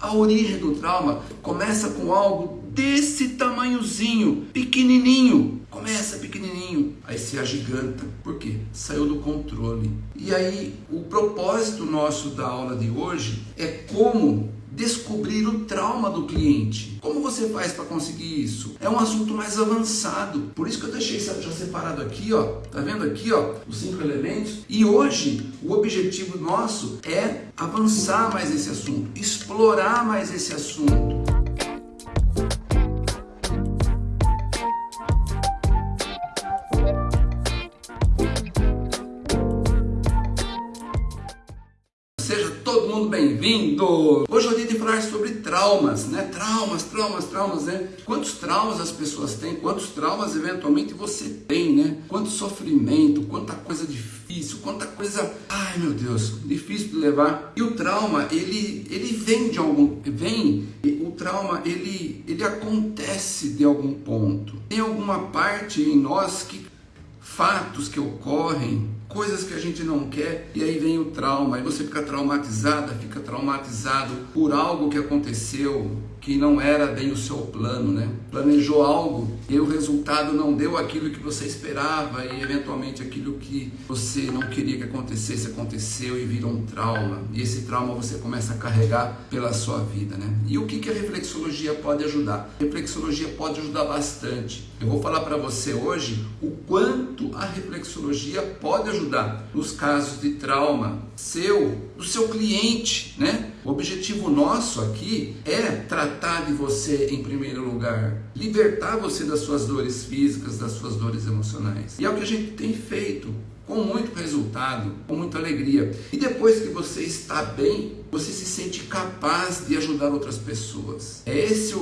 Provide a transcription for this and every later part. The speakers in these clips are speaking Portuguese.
A origem do trauma começa com algo desse tamanhozinho, pequenininho. Começa pequenininho, aí se agiganta. Por quê? Saiu do controle. E aí, o propósito nosso da aula de hoje é como descobrir o trauma do cliente. Como você faz para conseguir isso? É um assunto mais avançado. Por isso que eu deixei já separado aqui, ó. Tá vendo aqui, ó, os cinco elementos? E hoje o objetivo nosso é avançar mais esse assunto, explorar mais esse assunto. Bem-vindo! Hoje eu de falar sobre traumas, né? Traumas, traumas, traumas, né? Quantos traumas as pessoas têm, quantos traumas eventualmente você tem, né? Quanto sofrimento, quanta coisa difícil, quanta coisa, ai meu Deus, difícil de levar. E o trauma, ele, ele vem de algum, vem, o trauma, ele, ele acontece de algum ponto. Tem alguma parte em nós que fatos que ocorrem coisas que a gente não quer e aí vem o trauma, aí você fica traumatizada, fica traumatizado por algo que aconteceu, que não era bem o seu plano, né? Planejou algo e o resultado não deu aquilo que você esperava e eventualmente aquilo que você não queria que acontecesse aconteceu e virou um trauma. E esse trauma você começa a carregar pela sua vida, né? E o que, que a reflexologia pode ajudar? A reflexologia pode ajudar bastante. Eu vou falar para você hoje o quanto a reflexologia pode ajudar nos casos de trauma seu, do seu cliente, né? O objetivo nosso aqui é tratar de você em primeiro lugar, libertar você das suas dores físicas, das suas dores emocionais. E é o que a gente tem feito com muito resultado, com muita alegria. E depois que você está bem, você se sente capaz de ajudar outras pessoas. É, esse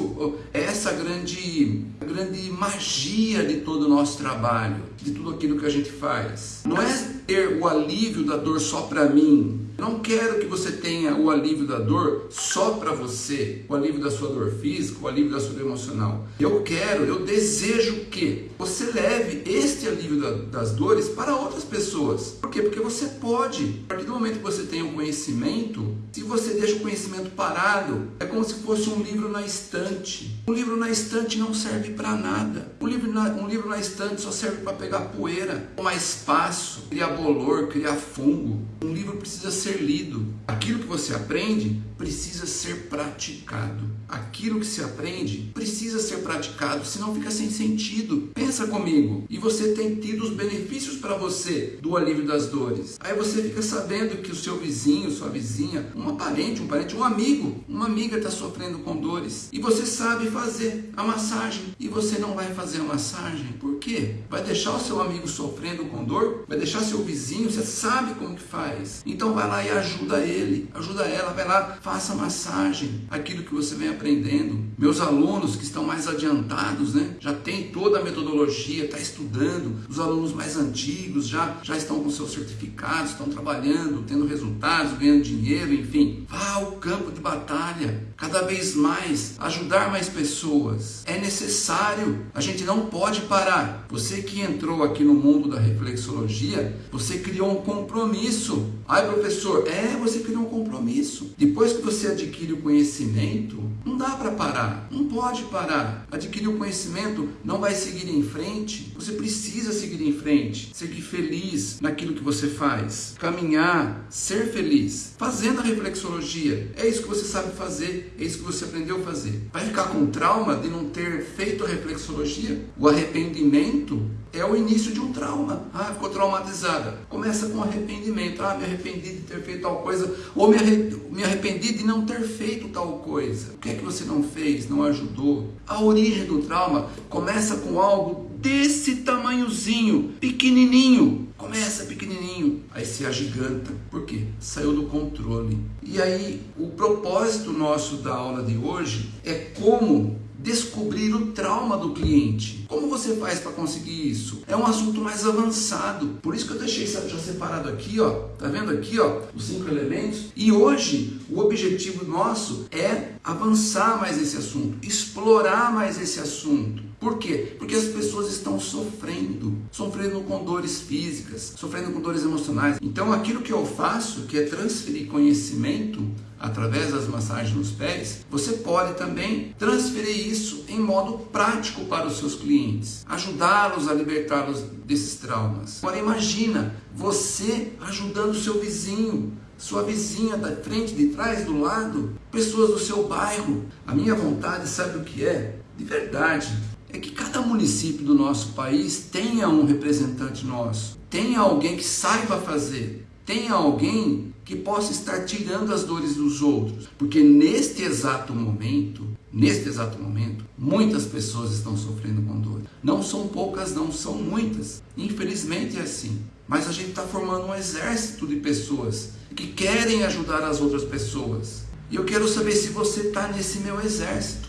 é essa grande, grande magia de todo o nosso trabalho, de tudo aquilo que a gente faz. Não é ter o alívio da dor só para mim, não quero que você tenha o alívio da dor só para você, o alívio da sua dor física, o alívio da sua dor emocional. Eu quero, eu desejo que você leve este alívio da, das dores para outras pessoas. Por quê? Porque você pode. A partir do momento que você tem o conhecimento, se você deixa o conhecimento parado, é como se fosse um livro na estante. Um livro na estante não serve para nada. Um livro, na, um livro na estante só serve para pegar poeira, tomar espaço, criar bolor, criar fungo. Um livro precisa ser ser lido. Aquilo que você aprende precisa ser praticado. Aquilo que se aprende precisa ser praticado, senão fica sem sentido. Pensa comigo. E você tem tido os benefícios para você do alívio das dores. Aí você fica sabendo que o seu vizinho, sua vizinha, uma parente, um parente, um amigo, uma amiga está sofrendo com dores. E você sabe fazer a massagem. E você não vai fazer a massagem. Por quê? Vai deixar o seu amigo sofrendo com dor? Vai deixar seu vizinho? Você sabe como que faz. Então vai lá e ajuda ele, ajuda ela, vai lá, faça massagem, aquilo que você vem aprendendo. Meus alunos que estão mais adiantados, né, já tem toda a metodologia, está estudando. Os alunos mais antigos já, já estão com seus certificados, estão trabalhando, tendo resultados, ganhando dinheiro, enfim. Vá ao campo de batalha, cada vez mais, ajudar mais pessoas. É necessário, a gente não pode parar. Você que entrou aqui no mundo da reflexologia, você criou um compromisso. Ai, professor, professor, é, você criou um compromisso. Depois que você adquire o conhecimento, não dá para parar, não pode parar. Adquirir o conhecimento não vai seguir em frente. Você precisa seguir em frente, seguir feliz naquilo que você faz, caminhar, ser feliz, fazendo a reflexologia. É isso que você sabe fazer, é isso que você aprendeu a fazer. Vai ficar com trauma de não ter feito a reflexologia? O arrependimento é o início de um trauma. Ah, ficou traumatizada. Começa com arrependimento. Ah, me arrependi de ter feito tal coisa. Ou me arrependi de não ter feito tal coisa. O que é que você não fez? Não ajudou? A origem do trauma começa com algo desse tamanhozinho, pequenininho. Começa pequenininho, aí se agiganta. Por quê? Saiu do controle. E aí, o propósito nosso da aula de hoje é como descobrir o trauma do cliente. Como você faz para conseguir isso? É um assunto mais avançado. Por isso que eu deixei já separado aqui, ó. Tá vendo aqui, ó, os cinco elementos? E hoje o objetivo nosso é avançar mais esse assunto, explorar mais esse assunto. Por quê? Porque as pessoas estão sofrendo, sofrendo com dores físicas, sofrendo com dores emocionais. Então aquilo que eu faço, que é transferir conhecimento, através das massagens nos pés, você pode também transferir isso em modo prático para os seus clientes, ajudá-los a libertá-los desses traumas. Agora imagina você ajudando o seu vizinho, sua vizinha da frente, de trás, do lado, pessoas do seu bairro. A minha vontade, sabe o que é? De verdade, é que cada município do nosso país tenha um representante nosso, tenha alguém que saiba fazer, tenha alguém que possa estar tirando as dores dos outros, porque neste exato momento, neste exato momento, muitas pessoas estão sofrendo com dor. Não são poucas, não são muitas. Infelizmente é assim. Mas a gente está formando um exército de pessoas que querem ajudar as outras pessoas. E eu quero saber se você está nesse meu exército.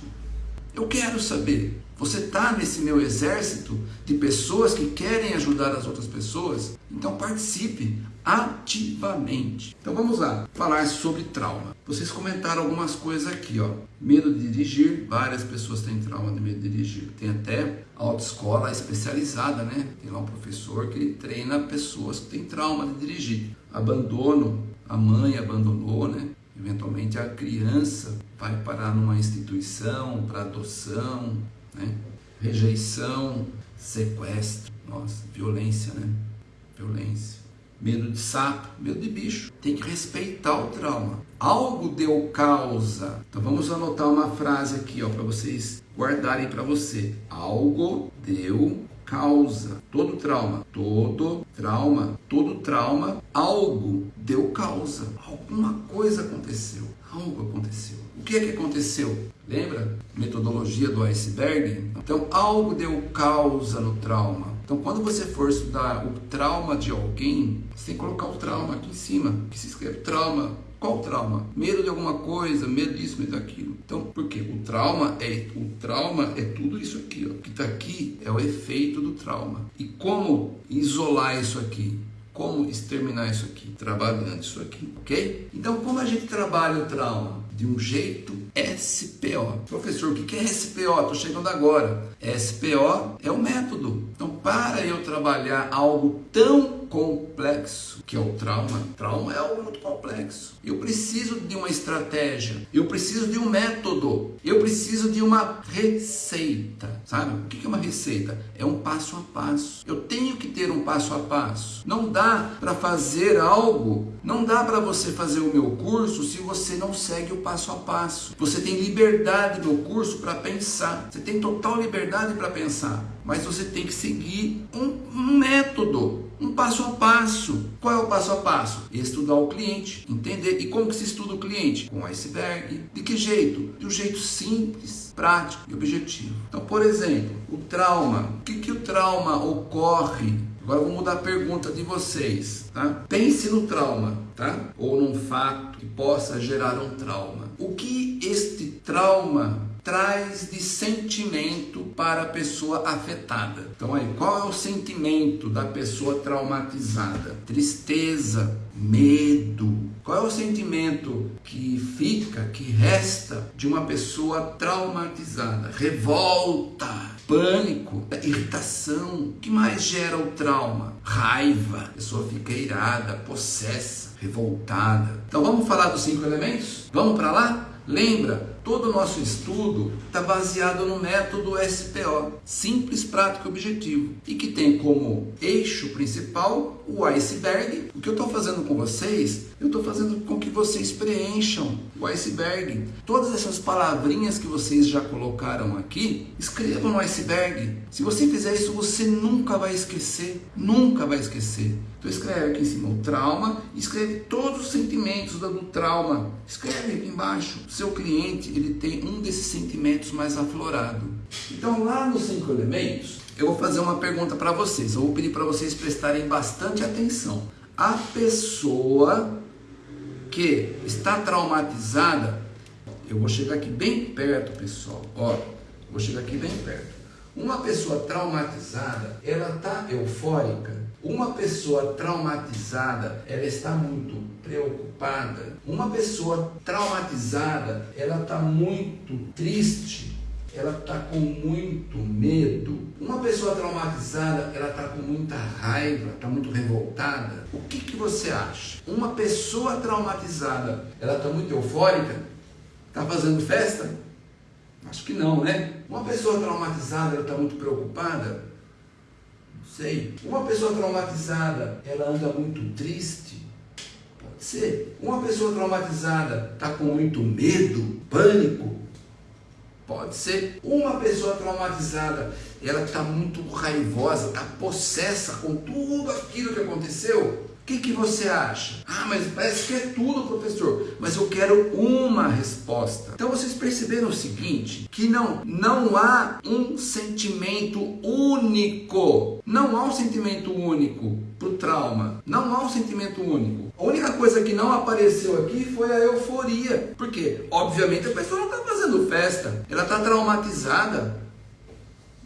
Eu quero saber. Você está nesse meu exército de pessoas que querem ajudar as outras pessoas? Então participe ativamente. Então vamos lá, falar sobre trauma. Vocês comentaram algumas coisas aqui, ó. Medo de dirigir, várias pessoas têm trauma de medo de dirigir. Tem até autoescola especializada, né? Tem lá um professor que treina pessoas que têm trauma de dirigir. Abandono, a mãe abandonou, né? Eventualmente a criança vai parar numa instituição para adoção, né? rejeição, sequestro, nossa, violência, né? Violência. Medo de sapo, medo de bicho. Tem que respeitar o trauma. Algo deu causa. Então vamos anotar uma frase aqui, ó, para vocês guardarem para você. Algo deu causa. Todo trauma, todo trauma, todo trauma, algo deu causa. Alguma coisa aconteceu. Algo aconteceu. O que é que aconteceu? Lembra? Metodologia do iceberg? Então, algo deu causa no trauma. Então, quando você for estudar o trauma de alguém, você tem que colocar o trauma aqui em cima, que se escreve trauma. Qual trauma? Medo de alguma coisa, medo disso, medo daquilo. Então, por quê? O trauma é o trauma é tudo isso aqui, ó. O que está aqui é o efeito do trauma. E como isolar isso aqui? Como exterminar isso aqui? Trabalhando isso aqui, ok? Então, como a gente trabalha o trauma? De um jeito SPO. Professor, o que é SPO? Estou chegando agora. SPO é o método. Então, para eu trabalhar algo tão complexo que é o trauma, trauma é algo muito complexo. Eu preciso de uma estratégia, eu preciso de um método, eu preciso de uma receita. Sabe? O que é uma receita? É um passo a passo. Eu tenho que ter um passo a passo. Não dá para fazer algo, não dá para você fazer o meu curso se você não segue o passo a passo. Você tem liberdade no curso para pensar, você tem total liberdade para pensar, mas você tem que seguir um, método um passo a passo. Qual é o passo a passo? Estudar o cliente, entender. E como que se estuda o cliente? Com iceberg. De que jeito? De um jeito simples, prático e objetivo. Então, por exemplo, o trauma. O que, que o trauma ocorre Agora vou mudar a pergunta de vocês, tá? Pense no trauma, tá? Ou num fato que possa gerar um trauma. O que este trauma traz de sentimento para a pessoa afetada. Então aí, qual é o sentimento da pessoa traumatizada? Tristeza, medo. Qual é o sentimento que fica, que resta de uma pessoa traumatizada? Revolta, pânico, irritação. O que mais gera o trauma? Raiva. A pessoa fica irada, possessa, revoltada. Então vamos falar dos cinco elementos? Vamos para lá? Lembra, todo o nosso estudo está baseado no método SPO, simples, prático e objetivo, e que tem como eixo principal o iceberg. O que eu estou fazendo com vocês, eu estou fazendo com que vocês preencham o iceberg. Todas essas palavrinhas que vocês já colocaram aqui, escrevam no iceberg. Se você fizer isso, você nunca vai esquecer, nunca vai esquecer. Então escreve aqui em cima o trauma, escreve todos os sentimentos do trauma. Escreve aqui embaixo. Seu cliente, ele tem um desses sentimentos mais aflorado. Então lá nos cinco elementos, eu vou fazer uma pergunta para vocês. Eu vou pedir para vocês prestarem bastante atenção. A pessoa que está traumatizada, eu vou chegar aqui bem perto, pessoal. Ó, vou chegar aqui bem perto. Uma pessoa traumatizada, ela está eufórica, uma pessoa traumatizada, ela está muito preocupada. Uma pessoa traumatizada, ela está muito triste. ela está com muito medo. Uma pessoa traumatizada, ela está com muita raiva, está muito revoltada. O que, que você acha? Uma pessoa traumatizada, ela está muito eufórica? Está fazendo festa? Acho que não, né? Uma pessoa traumatizada, ela está muito preocupada? Sei. Uma pessoa traumatizada, ela anda muito triste? Pode ser. Uma pessoa traumatizada está com muito medo, pânico? Pode ser uma pessoa traumatizada, ela está muito raivosa, está possessa com tudo aquilo que aconteceu. O que, que você acha? Ah, mas parece que é tudo, professor. Mas eu quero uma resposta. Então vocês perceberam o seguinte: que não, não há um sentimento único. Não há um sentimento único para o trauma. Não há um sentimento único. A única coisa que não apareceu aqui foi a euforia. Porque, obviamente, a pessoa não está fazendo festa. Ela está traumatizada.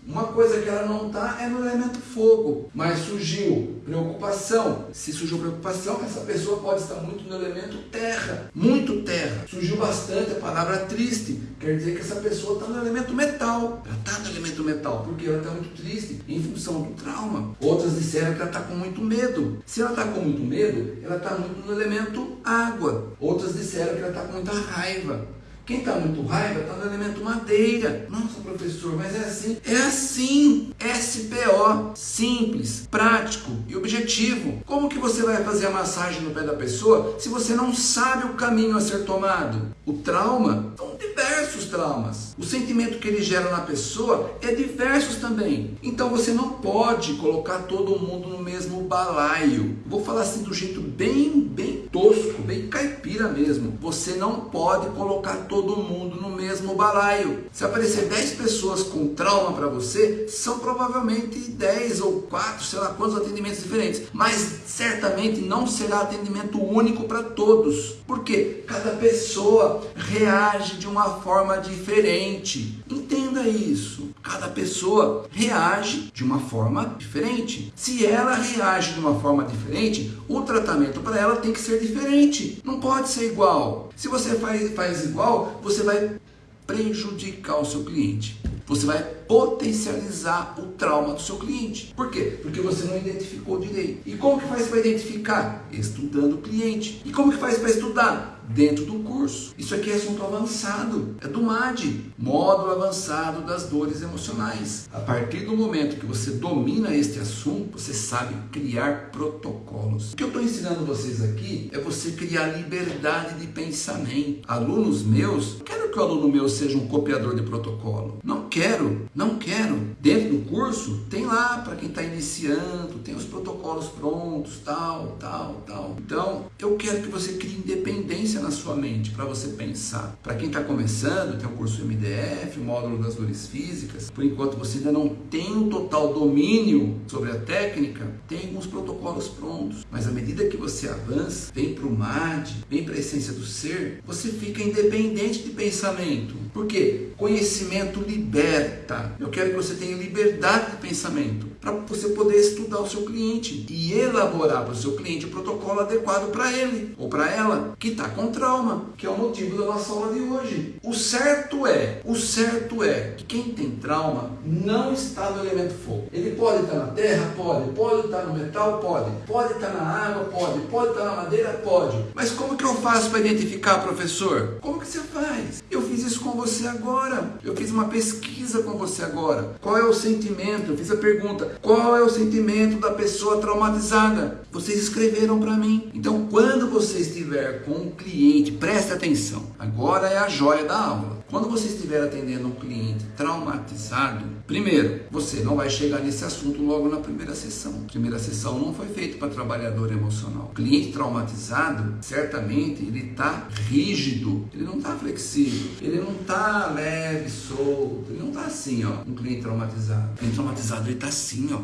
Uma coisa que ela não está é no elemento fogo, mas surgiu preocupação. Se surgiu preocupação, essa pessoa pode estar muito no elemento terra, muito terra. Surgiu bastante a palavra triste, quer dizer que essa pessoa está no elemento metal. Ela está no elemento metal, porque ela está muito triste em função do trauma. Outras disseram que ela está com muito medo. Se ela está com muito medo, ela está muito no elemento água. Outras disseram que ela está com muita raiva. Quem está muito raiva está no elemento madeira. Nossa, professor, mas é assim. É assim. SPO. Simples, prático e objetivo. Como que você vai fazer a massagem no pé da pessoa se você não sabe o caminho a ser tomado? O trauma são diversos traumas. O sentimento que ele gera na pessoa é diversos também. Então você não pode colocar todo mundo no mesmo balaio. Vou falar assim do jeito bem, bem tosco, bem caipira mesmo. Você não pode colocar todo mundo no mesmo balaio. Se aparecer 10 pessoas com trauma para você, são provavelmente 10 ou 4, sei lá quantos atendimentos diferentes. Mas certamente não será atendimento único para todos. Porque cada pessoa reage de uma forma diferente. Entenda isso. Cada pessoa reage de uma forma diferente. Se ela reage de uma forma diferente, o tratamento para ela tem que ser diferente. Não pode ser igual. Se você faz, faz igual, você vai prejudicar o seu cliente. Você vai potencializar o trauma do seu cliente. Por quê? Porque você não identificou direito. E como que faz para identificar? Estudando o cliente. E como que faz para estudar? Dentro do curso. Isso aqui é assunto avançado, é do MAD, módulo avançado das dores emocionais. A partir do momento que você domina este assunto, você sabe criar protocolos. O que eu estou ensinando vocês aqui é você criar liberdade de pensamento. Alunos meus, quero que o aluno meu seja um copiador de protocolo. Não quero, não quero. Dentro do curso, tem lá para quem está iniciando, tem os protocolos prontos, tal, tal, tal. Então, eu quero que você crie independência na sua mente para você pensar. Para quem está começando, tem o curso MDF, o módulo das dores físicas. Por enquanto você ainda não tem o total domínio sobre a técnica, tem alguns protocolos prontos. Mas à medida que você avança, vem para o MAD, vem para a essência do ser, você fica independente de pensamento. Por quê? Conhecimento liberta. Eu quero que você tenha liberdade de pensamento para você poder estudar o seu cliente e elaborar para o seu cliente o protocolo adequado para ele ou para ela que está com trauma, que é o motivo da nossa aula de hoje. O certo é, o certo é que quem tem trauma não está no elemento fogo. Ele pode estar na terra, pode, pode estar no metal, pode, pode estar na água, pode, pode estar na madeira, pode. Mas como que eu faço para identificar, professor? Como que você faz? Eu fiz isso com você agora. Eu fiz uma pesquisa com você agora. Qual é o sentimento? Eu fiz a pergunta: qual é o sentimento da pessoa traumatizada? Vocês escreveram para mim. Então, quando você estiver com um cliente, preste atenção. Agora é a joia da aula. Quando você estiver atendendo um cliente traumatizado, primeiro, você não vai chegar nesse assunto logo na primeira sessão. Primeira sessão não foi feita para trabalhador emocional. O cliente traumatizado, certamente, ele está rígido, ele não está flexível, ele não está leve, solto, ele não está assim, ó. Um cliente traumatizado. O cliente traumatizado, ele está assim, ó.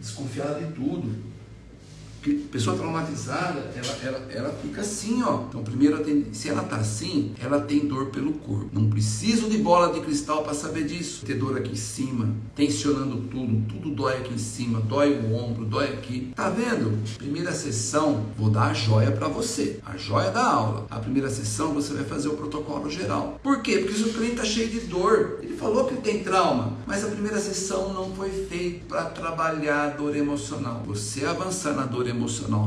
Desconfiado de tudo pessoa traumatizada, ela, ela, ela fica assim, ó. Então, primeiro, se ela tá assim, ela tem dor pelo corpo. Não preciso de bola de cristal para saber disso. Ter dor aqui em cima, tensionando tudo, tudo dói aqui em cima, dói o ombro, dói aqui. Tá vendo? Primeira sessão, vou dar a joia para você, a joia da aula. A primeira sessão você vai fazer o protocolo geral. Por quê? Porque o cliente tá cheio de dor, ele falou que tem trauma, mas a primeira sessão não foi feita para trabalhar a dor emocional. Você avançar na dor emocional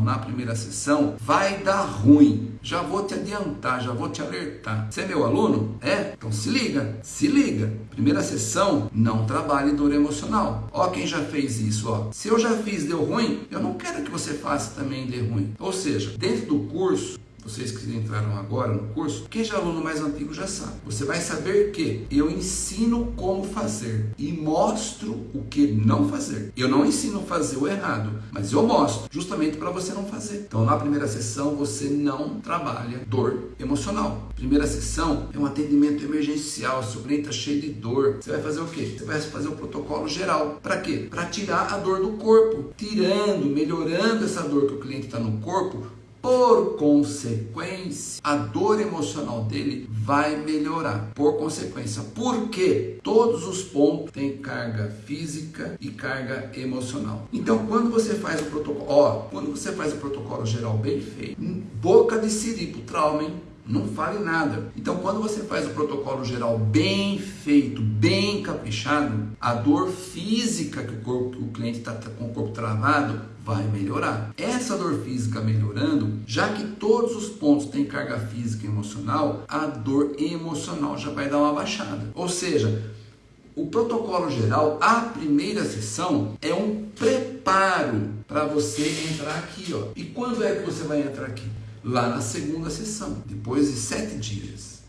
na primeira sessão, vai dar ruim. Já vou te adiantar, já vou te alertar. Você é meu aluno? É? Então se liga, se liga. Primeira sessão, não trabalhe dor emocional. Ó, quem já fez isso, ó. Se eu já fiz, deu ruim, eu não quero que você faça também dê ruim. Ou seja, dentro do curso, vocês que entraram agora no curso, quem já é aluno mais antigo já sabe. Você vai saber que eu ensino como fazer e mostro o que não fazer. Eu não ensino fazer o errado, mas eu mostro justamente para você não fazer. Então, na primeira sessão, você não trabalha dor emocional. Primeira sessão é um atendimento emergencial. Se o cliente está cheio de dor, você vai fazer o quê? Você vai fazer o protocolo geral. Para quê? Para tirar a dor do corpo. Tirando, melhorando essa dor que o cliente está no corpo, por consequência, a dor emocional dele vai melhorar. Por consequência, porque todos os pontos têm carga física e carga emocional. Então, quando você faz o protocolo, ó, quando você faz o protocolo geral bem feito, boca de siri pro trauma, hein? Não fale nada. Então, quando você faz o protocolo geral bem feito, bem caprichado, a dor física que o, corpo, que o cliente está com o corpo travado vai melhorar. Essa dor física melhorando, já que todos os pontos têm carga física e emocional, a dor emocional já vai dar uma baixada. Ou seja, o protocolo geral, a primeira sessão, é um preparo para você entrar aqui. Ó. E quando é que você vai entrar aqui? lá na segunda sessão, depois de sete dias.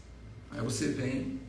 Aí você vem.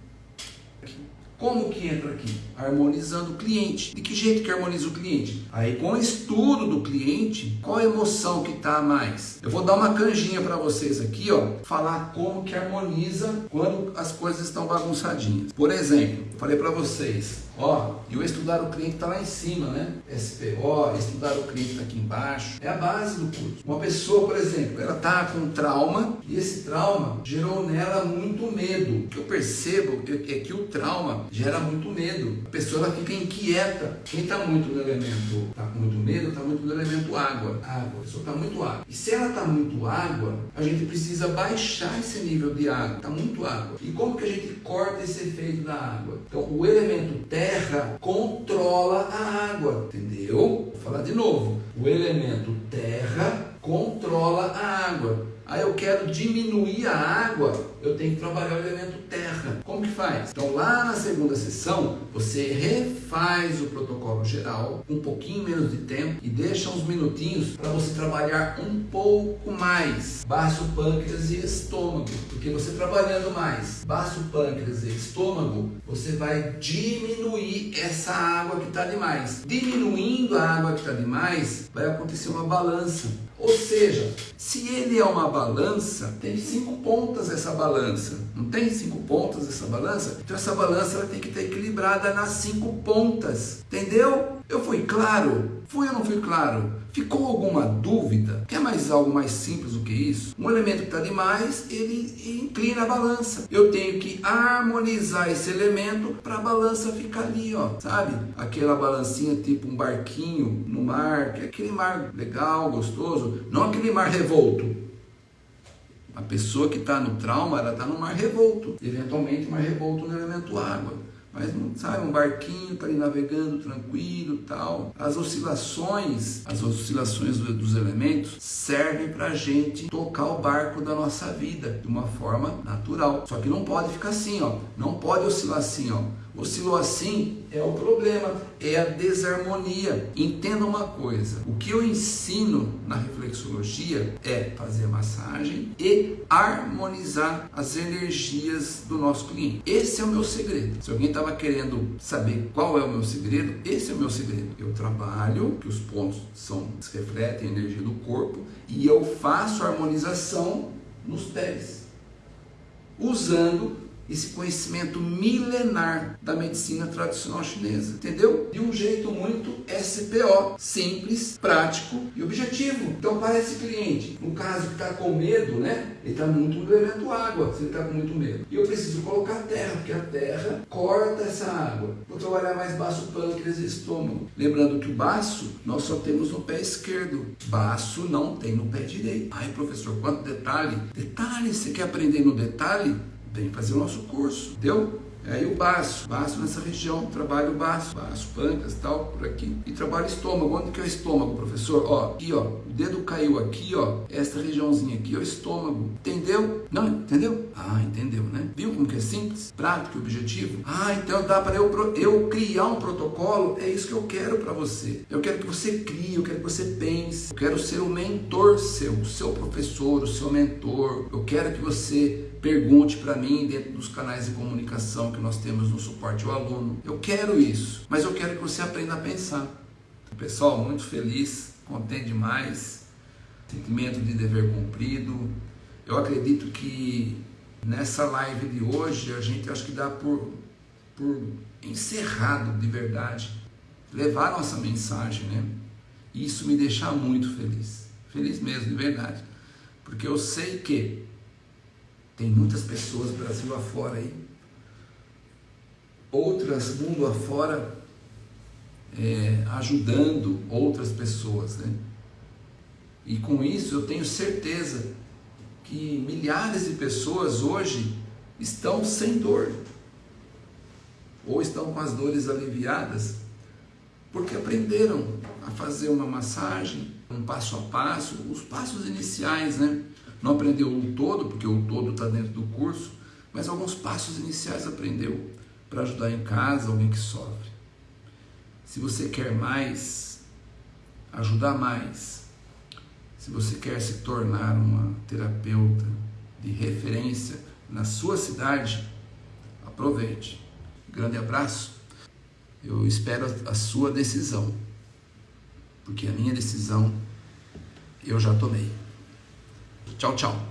Como que entra aqui? Harmonizando o cliente. De que jeito que harmoniza o cliente? Aí com o estudo do cliente, qual emoção que está mais? Eu vou dar uma canjinha para vocês aqui, ó, falar como que harmoniza quando as coisas estão bagunçadinhas. Por exemplo, falei para vocês, Ó, e o estudar o cliente está lá em cima, né? SPO, estudar o cliente está aqui embaixo. É a base do curso. Uma pessoa, por exemplo, ela está com trauma e esse trauma gerou nela muito medo. O que eu percebo é que o trauma gera muito medo. A pessoa ela fica inquieta. Quem está muito no elemento, está com muito medo, está muito no elemento água. Água, a pessoa está muito água. E se ela está muito água, a gente precisa baixar esse nível de água. Está muito água. E como que a gente corta esse efeito da água? Então, o elemento terra controla a água, entendeu? Vou falar de novo. O elemento terra controla a água. Aí eu quero diminuir a água, eu tenho que trabalhar o elemento terra. Como que faz? Então lá na segunda sessão, você refaz o protocolo geral, um pouquinho menos de tempo e deixa uns minutinhos para você trabalhar um pouco mais baço, pâncreas e estômago. Porque você trabalhando mais baço, pâncreas e estômago, você vai diminuir essa água que está demais. Diminuindo a água que está demais, vai acontecer uma balança. Ou seja, se ele é uma balança, tem cinco pontas essa balança. Não tem cinco pontas essa balança? Então essa balança ela tem que estar equilibrada nas cinco pontas. Entendeu? Eu fui claro? Fui ou não fui claro? Ficou alguma dúvida? Quer mais algo mais simples do que isso? Um elemento que está demais, ele inclina a balança. Eu tenho que harmonizar esse elemento para a balança ficar ali, ó, sabe? Aquela balancinha tipo um barquinho no mar, que é aquele mar legal, gostoso, não aquele mar revolto. A pessoa que está no trauma, ela está no mar revolto. Eventualmente, mar revolto no elemento água. Mas sabe, um barquinho para ir navegando tranquilo tal. As oscilações, as oscilações dos elementos servem para a gente tocar o barco da nossa vida de uma forma natural. Só que não pode ficar assim, ó. Não pode oscilar assim, ó. Oscilou assim é o problema, é a desarmonia. Entenda uma coisa: o que eu ensino na reflexologia é fazer massagem e harmonizar as energias do nosso cliente. Esse é o meu segredo. Se alguém estava querendo saber qual é o meu segredo, esse é o meu segredo. Eu trabalho, que os pontos são refletem a energia do corpo, e eu faço a harmonização nos pés, usando esse conhecimento milenar da medicina tradicional chinesa, entendeu? De um jeito muito SPO, simples, prático e objetivo. Então, para esse cliente, no caso que está com medo, né? Ele está muito elemento água, se ele está com muito medo. E eu preciso colocar terra, porque a terra corta essa água. Vou trabalhar mais baço pâncreas e estômago. Lembrando que o baço nós só temos no pé esquerdo. Baço não tem no pé direito. Ai, professor, quanto detalhe? Detalhe, você quer aprender no detalhe? Vem fazer o nosso curso, deu? Aí o baço, baço nessa região, trabalho baço, baço, pancas, tal, por aqui. E trabalho estômago. Onde que é o estômago, professor? Ó, aqui, ó, o dedo caiu aqui, ó, esta regiãozinha aqui, ó, estômago. Entendeu? Não, entendeu? Ah, entendeu, né? Viu como que é simples, prático e objetivo? Ah, então dá para eu, eu criar um protocolo? É isso que eu quero para você. Eu quero que você crie, eu quero que você pense. Eu quero ser o mentor seu, o seu professor, o seu mentor. Eu quero que você pergunte para mim dentro dos canais de comunicação que nós temos no suporte ao aluno. Eu quero isso, mas eu quero que você aprenda a pensar. Pessoal, muito feliz, contente demais, sentimento de dever cumprido. Eu acredito que nessa live de hoje a gente acho que dá por, por encerrado de verdade, levar nossa mensagem, né? Isso me deixa muito feliz, feliz mesmo, de verdade, porque eu sei que tem muitas pessoas Brasil afora aí, outras mundo afora, é, ajudando outras pessoas, né? E com isso eu tenho certeza que milhares de pessoas hoje estão sem dor, ou estão com as dores aliviadas, porque aprenderam a fazer uma massagem, um passo a passo, os passos iniciais, né? Não aprendeu o todo, porque o todo está dentro do curso, mas alguns passos iniciais aprendeu para ajudar em casa alguém que sofre. Se você quer mais, ajudar mais, se você quer se tornar uma terapeuta de referência na sua cidade, aproveite. Grande abraço. Eu espero a sua decisão, porque a minha decisão eu já tomei. Tchau, tchau.